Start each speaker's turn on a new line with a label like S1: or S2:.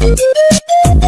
S1: Thank you.